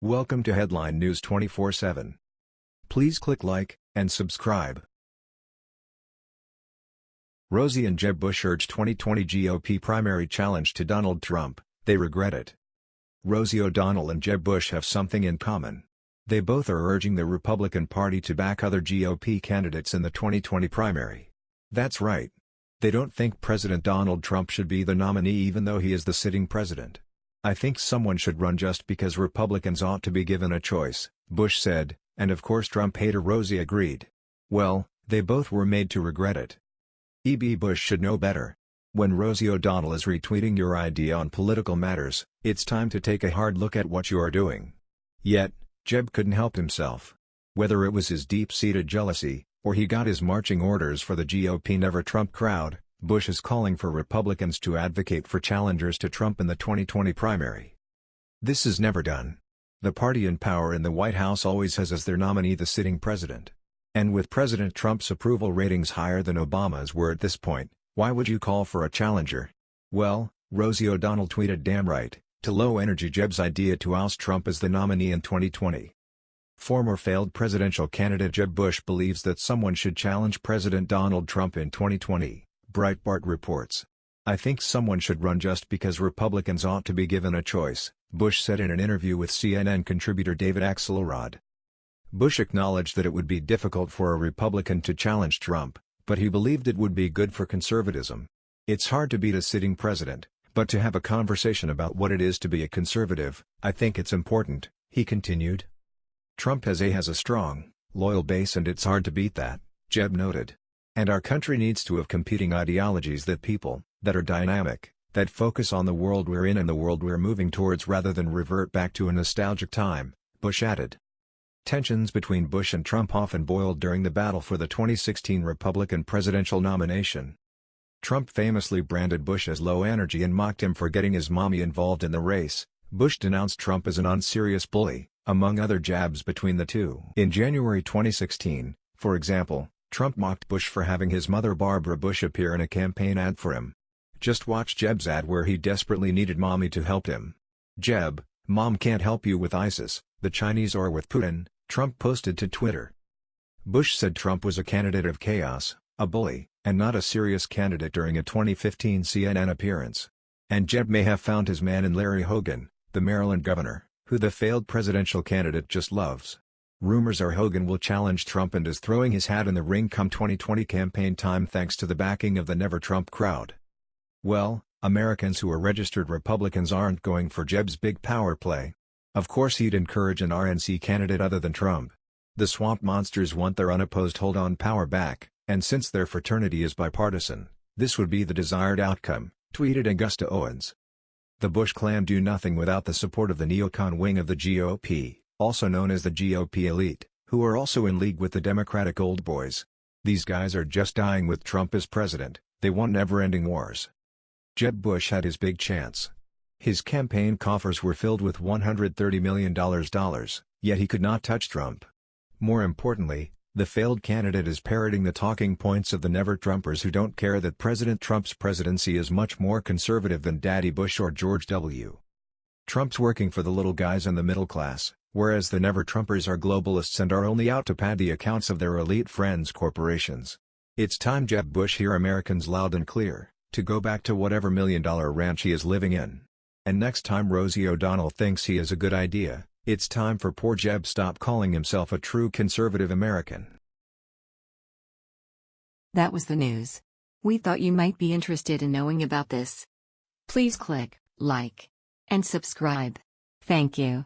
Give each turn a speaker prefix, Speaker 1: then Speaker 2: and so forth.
Speaker 1: Welcome to Headline News 24/7. Please click like and subscribe. Rosie and Jeb Bush urge 2020 GOP primary challenge to Donald Trump, they regret it. Rosie O'Donnell and Jeb Bush have something in common. They both are urging the Republican Party to back other GOP candidates in the 2020 primary. That's right. They don't think President Donald Trump should be the nominee even though he is the sitting president. I think someone should run just because Republicans ought to be given a choice, Bush said, and of course Trump hater Rosie agreed. Well, they both were made to regret it. E.B. Bush should know better. When Rosie O'Donnell is retweeting your idea on political matters, it's time to take a hard look at what you are doing. Yet, Jeb couldn't help himself. Whether it was his deep-seated jealousy, or he got his marching orders for the GOP Never Trump crowd, Bush is calling for Republicans to advocate for challengers to Trump in the 2020 primary. This is never done. The party in power in the White House always has as their nominee the sitting president. And with President Trump's approval ratings higher than Obama's were at this point, why would you call for a challenger? Well, Rosie O'Donnell tweeted damn right, to low-energy Jeb's idea to oust Trump as the nominee in 2020. Former failed presidential candidate Jeb Bush believes that someone should challenge President Donald Trump in 2020. Breitbart reports. I think someone should run just because Republicans ought to be given a choice, Bush said in an interview with CNN contributor David Axelrod. Bush acknowledged that it would be difficult for a Republican to challenge Trump, but he believed it would be good for conservatism. It's hard to beat a sitting president, but to have a conversation about what it is to be a conservative, I think it's important, he continued. Trump has a has a strong, loyal base and it's hard to beat that, Jeb noted. And our country needs to have competing ideologies that people, that are dynamic, that focus on the world we're in and the world we're moving towards rather than revert back to a nostalgic time, Bush added. Tensions between Bush and Trump often boiled during the battle for the 2016 Republican presidential nomination. Trump famously branded Bush as low energy and mocked him for getting his mommy involved in the race. Bush denounced Trump as an unserious bully, among other jabs between the two. In January 2016, for example, Trump mocked Bush for having his mother Barbara Bush appear in a campaign ad for him. Just watch Jeb's ad where he desperately needed mommy to help him. Jeb, mom can't help you with ISIS, the Chinese or with Putin, Trump posted to Twitter. Bush said Trump was a candidate of chaos, a bully, and not a serious candidate during a 2015 CNN appearance. And Jeb may have found his man in Larry Hogan, the Maryland governor, who the failed presidential candidate just loves. Rumors are Hogan will challenge Trump and is throwing his hat in the ring come 2020 campaign time thanks to the backing of the Never Trump crowd. Well, Americans who are registered Republicans aren't going for Jeb's big power play. Of course he'd encourage an RNC candidate other than Trump. The swamp monsters want their unopposed hold on power back, and since their fraternity is bipartisan, this would be the desired outcome, tweeted Augusta Owens. The Bush clan do nothing without the support of the neocon wing of the GOP also known as the GOP elite, who are also in league with the Democratic old boys. These guys are just dying with Trump as president, they want never-ending wars. Jeb Bush had his big chance. His campaign coffers were filled with $130 million, dollars, yet he could not touch Trump. More importantly, the failed candidate is parroting the talking points of the never-Trumpers who don't care that President Trump's presidency is much more conservative than Daddy Bush or George W. Trump's working for the little guys and the middle class, whereas the never-Trumpers are globalists and are only out to pad the accounts of their elite friends corporations. It's time Jeb Bush hear Americans loud and clear, to go back to whatever million-dollar ranch he is living in. And next time Rosie O'Donnell thinks he is a good idea, it's time for poor Jeb stop calling himself a true conservative American.
Speaker 2: That was the news. We thought you might be interested in knowing about this. Please click like and subscribe. Thank you.